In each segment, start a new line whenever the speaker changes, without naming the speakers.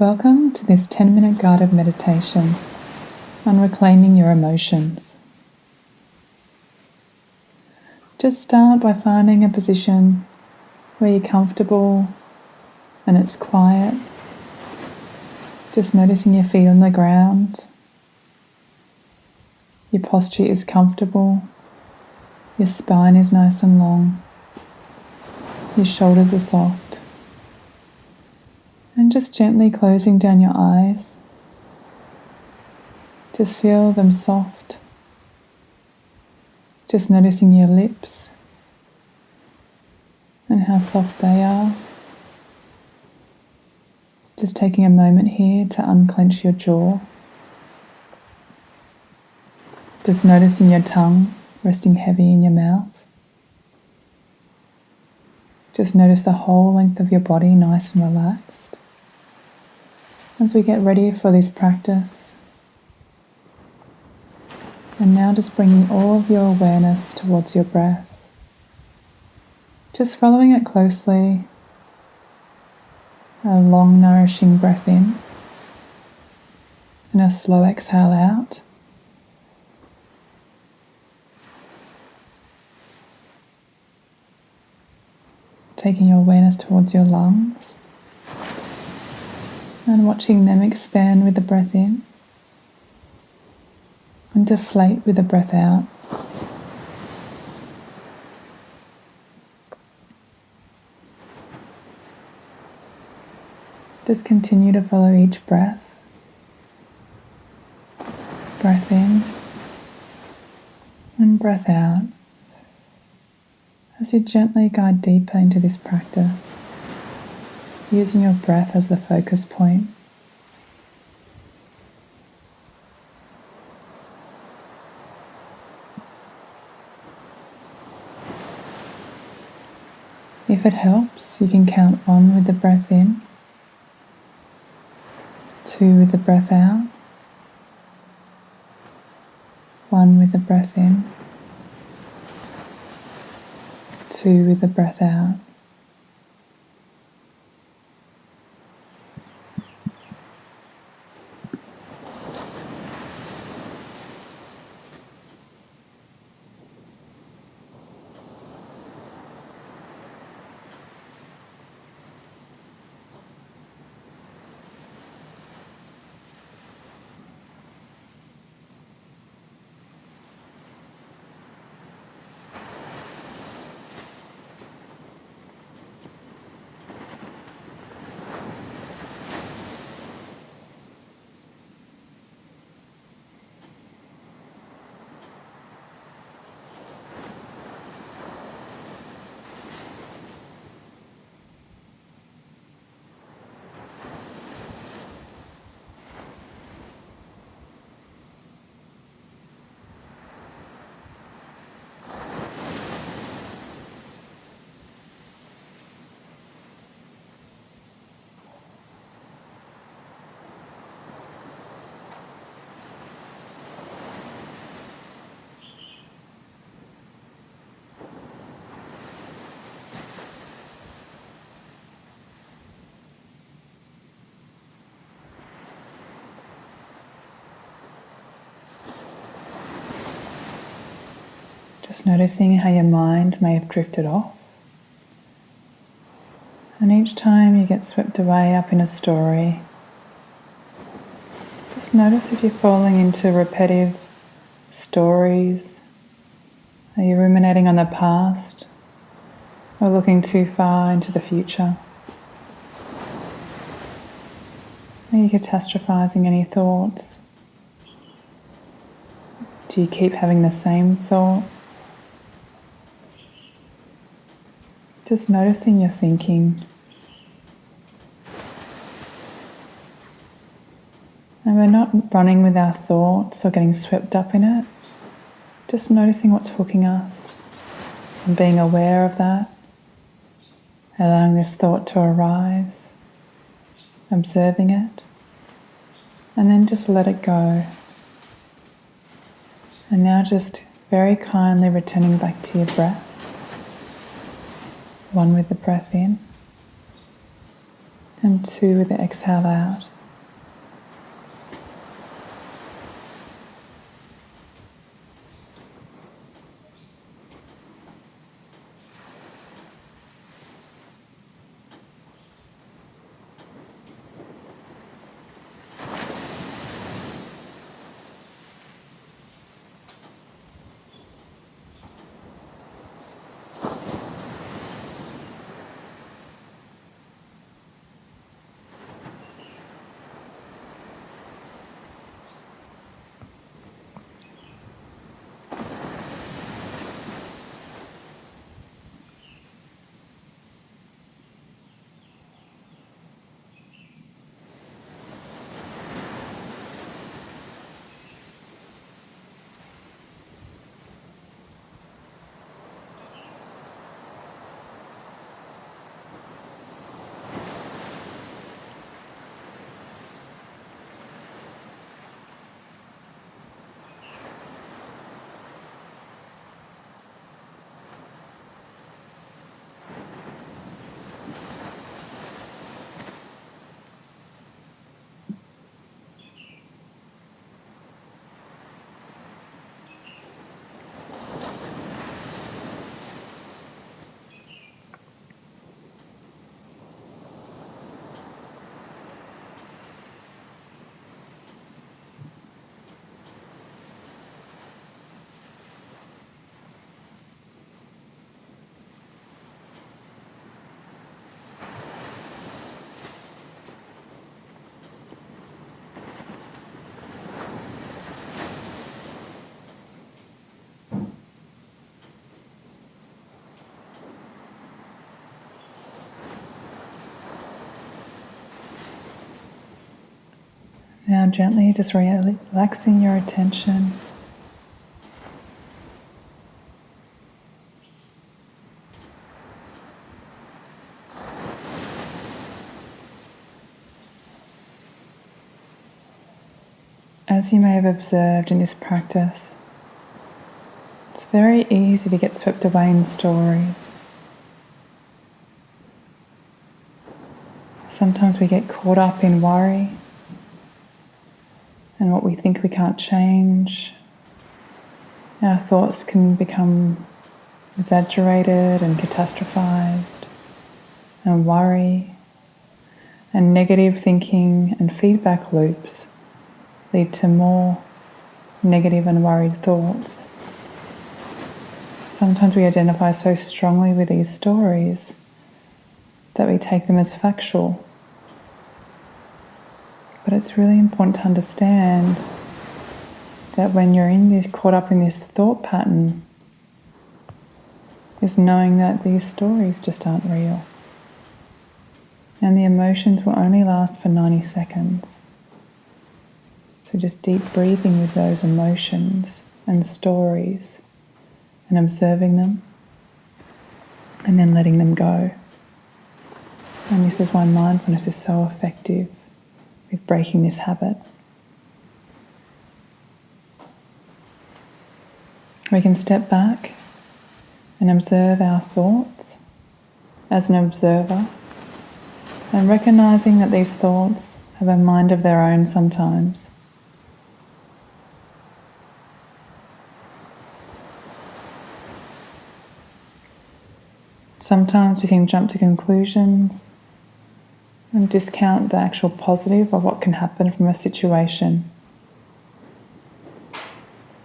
Welcome to this 10 minute guided meditation on reclaiming your emotions. Just start by finding a position where you're comfortable and it's quiet. Just noticing your feet on the ground. Your posture is comfortable. Your spine is nice and long. Your shoulders are soft. And just gently closing down your eyes. Just feel them soft. Just noticing your lips and how soft they are. Just taking a moment here to unclench your jaw. Just noticing your tongue resting heavy in your mouth. Just notice the whole length of your body nice and relaxed. As we get ready for this practice, and now just bringing all of your awareness towards your breath. Just following it closely. A long, nourishing breath in, and a slow exhale out. taking your awareness towards your lungs and watching them expand with the breath in and deflate with the breath out. Just continue to follow each breath. Breath in and breath out as you gently guide deeper into this practice, using your breath as the focus point. If it helps, you can count one with the breath in, two with the breath out, one with the breath in two with the breath out. Just noticing how your mind may have drifted off. And each time you get swept away up in a story, just notice if you're falling into repetitive stories. Are you ruminating on the past or looking too far into the future? Are you catastrophizing any thoughts? Do you keep having the same thought? Just noticing your thinking. And we're not running with our thoughts or getting swept up in it. Just noticing what's hooking us and being aware of that. Allowing this thought to arise, observing it, and then just let it go. And now just very kindly returning back to your breath one with the breath in, and two with the exhale out. Now, gently just relaxing your attention. As you may have observed in this practice, it's very easy to get swept away in stories. Sometimes we get caught up in worry and what we think we can't change. Our thoughts can become exaggerated and catastrophized, and worry, and negative thinking and feedback loops lead to more negative and worried thoughts. Sometimes we identify so strongly with these stories that we take them as factual but it's really important to understand that when you're in this, caught up in this thought pattern, is knowing that these stories just aren't real. And the emotions will only last for 90 seconds. So just deep breathing with those emotions and stories and observing them and then letting them go. And this is why mindfulness is so effective with breaking this habit. We can step back and observe our thoughts as an observer and recognizing that these thoughts have a mind of their own sometimes. Sometimes we can jump to conclusions and discount the actual positive of what can happen from a situation.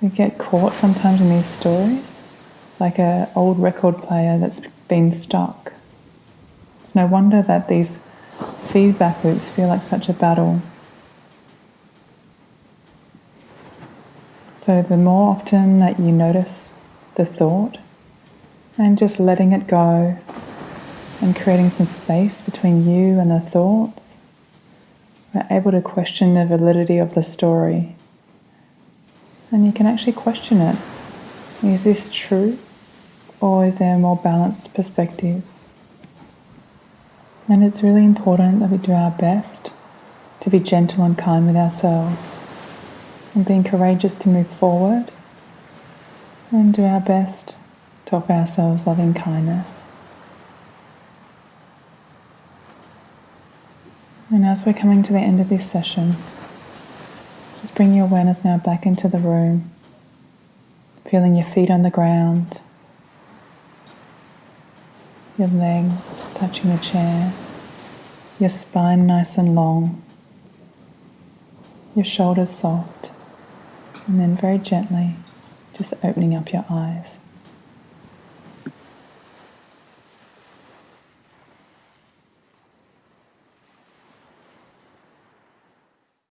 We get caught sometimes in these stories, like an old record player that's been stuck. It's no wonder that these feedback loops feel like such a battle. So, the more often that you notice the thought and just letting it go, and creating some space between you and the thoughts, we're able to question the validity of the story. And you can actually question it. Is this true? Or is there a more balanced perspective? And it's really important that we do our best to be gentle and kind with ourselves and being courageous to move forward and do our best to offer ourselves loving kindness. And as we're coming to the end of this session, just bring your awareness now back into the room, feeling your feet on the ground, your legs touching the chair, your spine nice and long, your shoulders soft, and then very gently just opening up your eyes.